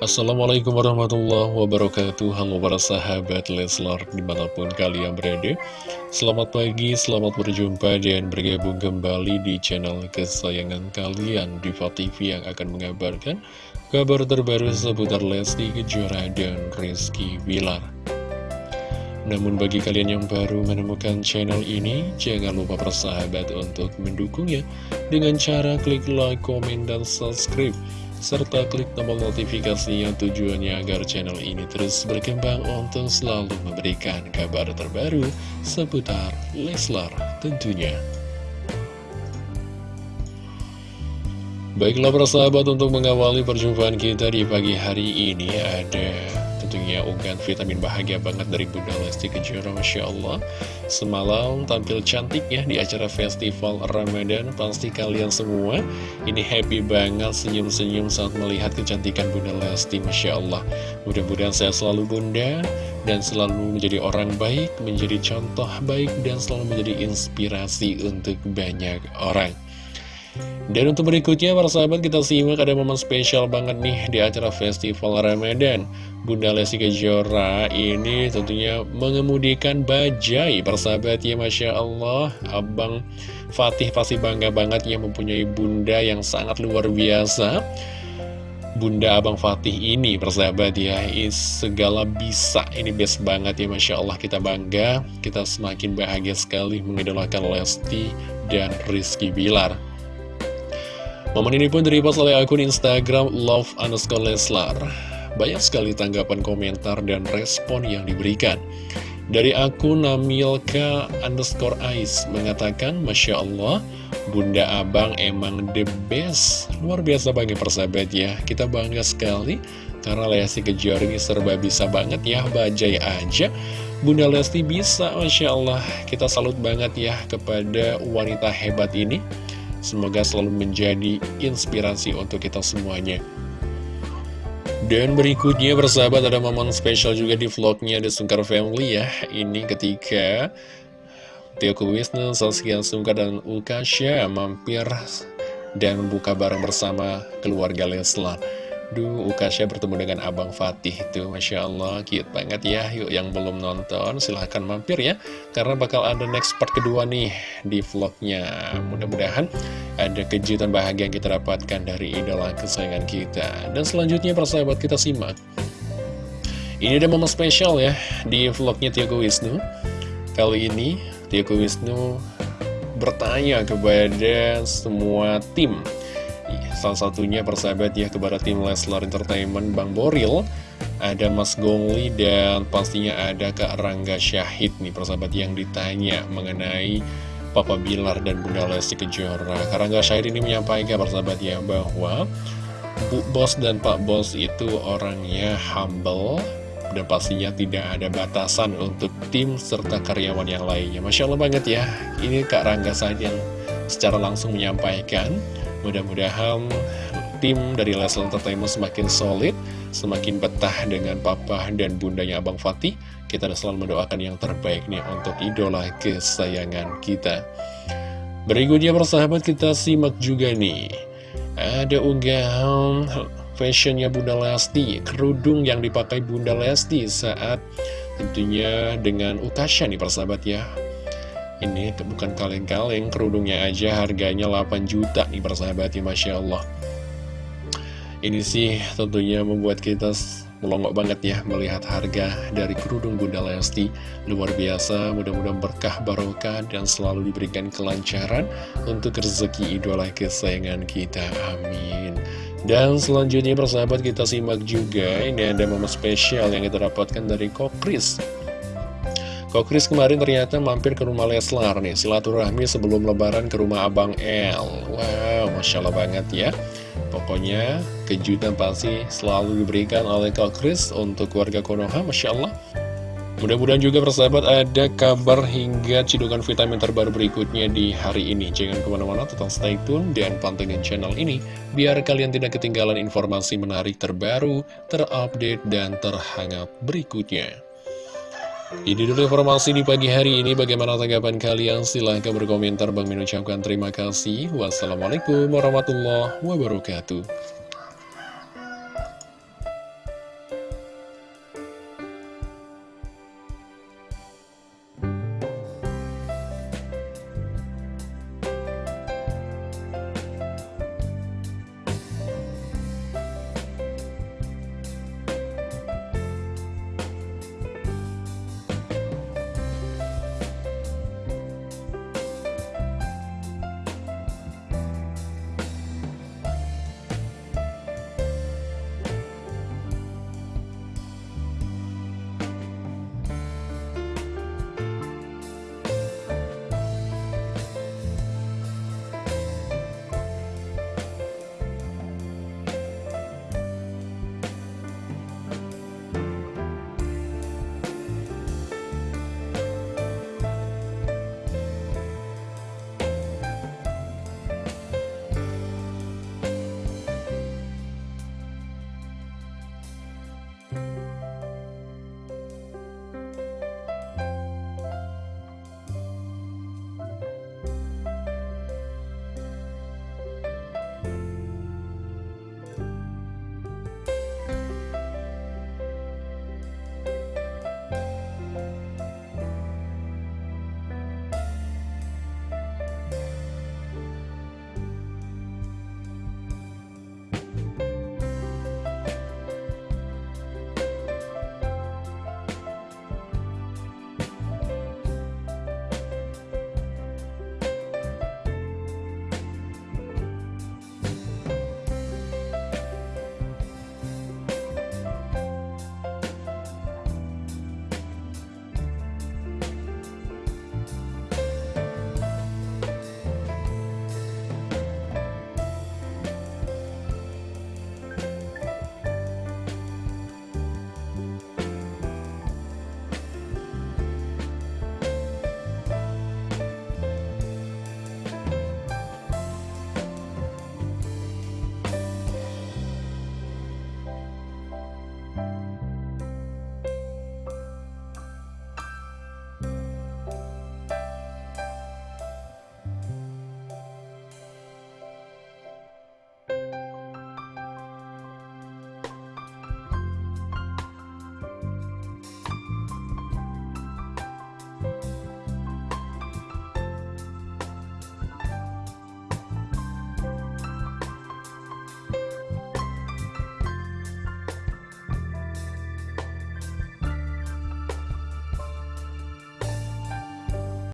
Assalamualaikum warahmatullahi wabarakatuh. Halo para sahabat Leslar di mana pun kalian berada. Selamat pagi, selamat berjumpa dan bergabung kembali di channel kesayangan kalian Diva TV yang akan mengabarkan kabar terbaru seputar Lesti Kejora dan Rizky Bilar. Namun bagi kalian yang baru menemukan channel ini, jangan lupa persahabat untuk mendukungnya dengan cara klik like, komen, dan subscribe serta klik tombol notifikasinya tujuannya agar channel ini terus berkembang untuk selalu memberikan kabar terbaru seputar Leslar tentunya. Baiklah persahabat untuk mengawali perjumpaan kita di pagi hari ini ada tentunya unggahan vitamin bahagia banget dari Bunda Lesti Kejora Masya Allah. Semalam tampil cantik ya di acara festival Ramadan Pasti kalian semua. Ini happy banget senyum-senyum saat melihat kecantikan Bunda Lesti Masya Allah. Mudah-mudahan saya selalu Bunda dan selalu menjadi orang baik Menjadi contoh baik dan selalu menjadi inspirasi untuk banyak orang dan untuk berikutnya para sahabat kita simak ada momen spesial banget nih di acara Festival Ramadan. Bunda Lesti Kejora ini tentunya mengemudikan bajai persahabat ya Masya Allah. Abang Fatih pasti bangga banget ya mempunyai bunda yang sangat luar biasa. Bunda Abang Fatih ini persahabat ya segala bisa. Ini best banget ya Masya Allah. Kita bangga kita semakin bahagia sekali mengidolakan Lesti dan Rizky Bilar Momen ini pun direpost oleh akun Instagram love underscore Leslar. Banyak sekali tanggapan komentar dan respon yang diberikan. Dari akun Namilka underscore Ais mengatakan, Masya Allah, Bunda Abang emang the best. Luar biasa bagi persahabat ya. Kita bangga sekali karena Lesti Kejora ini serba bisa banget ya, bajai aja. Bunda Lesti bisa, Masya Allah. Kita salut banget ya kepada wanita hebat ini. Semoga selalu menjadi inspirasi untuk kita semuanya. Dan berikutnya bersahabat ada momen spesial juga di vlognya The Sungkar Family ya. Ini ketika Tio Wisnu, Saskia Sungkar, dan Ukasha mampir dan buka bareng bersama keluarga Leslar. Duh, Ukasha bertemu dengan Abang Fatih itu, Masya Allah, cute banget ya. Yuk, yang belum nonton, silahkan mampir ya. Karena bakal ada next part kedua nih di vlognya. Mudah-mudahan ada kejutan bahagia yang kita dapatkan dari idola kesayangan kita. Dan selanjutnya, persahabat kita simak. Ini ada momen spesial ya di vlognya Tiago Wisnu. Kali ini, Tiago Wisnu bertanya kepada semua tim Salah satunya persahabat ya kepada tim Leslar Entertainment Bang Boril Ada Mas Gongli dan pastinya ada Kak Rangga Syahid nih persahabat yang ditanya mengenai Papa Bilar dan Bunda Lesti Kejora. Kak Rangga Syahid ini menyampaikan persahabat ya bahwa Bu Bos dan Pak Bos itu orangnya humble dan pastinya tidak ada batasan untuk tim serta karyawan yang lainnya. Masya Allah banget ya. Ini Kak Rangga Syahid yang secara langsung menyampaikan Mudah-mudahan tim dari Leslie Entertainment semakin solid, semakin betah dengan papa dan bundanya Abang Fatih. Kita selalu mendoakan yang terbaik nih untuk idola kesayangan kita. Berikutnya persahabat kita simak juga nih. Ada unggahan fashionnya Bunda Lesti, kerudung yang dipakai Bunda Lesti saat tentunya dengan Ukasha nih persahabat ya. Ini bukan kaleng-kaleng, kerudungnya aja harganya 8 juta nih persahabat ya Masya Allah. Ini sih tentunya membuat kita melongok banget ya melihat harga dari kerudung Bunda Lesti. Luar biasa, mudah-mudahan berkah barokah dan selalu diberikan kelancaran untuk rezeki idola kesayangan kita. Amin. Dan selanjutnya persahabat kita simak juga, ini ada momen spesial yang kita dapatkan dari Kokris. Kok Kris kemarin ternyata mampir ke rumah Leslar nih Silaturahmi sebelum lebaran ke rumah Abang El. Wow, Masya Allah banget ya. Pokoknya kejutan pasti selalu diberikan oleh Kak Kris untuk keluarga Konoha Masya Allah. Mudah-mudahan juga persahabat ada kabar hingga cidukan vitamin terbaru berikutnya di hari ini. Jangan ke mana-mana tetap stay tune dan pantengin channel ini Biar kalian tidak ketinggalan informasi menarik terbaru, terupdate, dan terhangat berikutnya ini dulu informasi di pagi hari ini. Bagaimana tanggapan kalian? Silahkan berkomentar. Bang Min ucapkan terima kasih. Wassalamualaikum warahmatullahi wabarakatuh.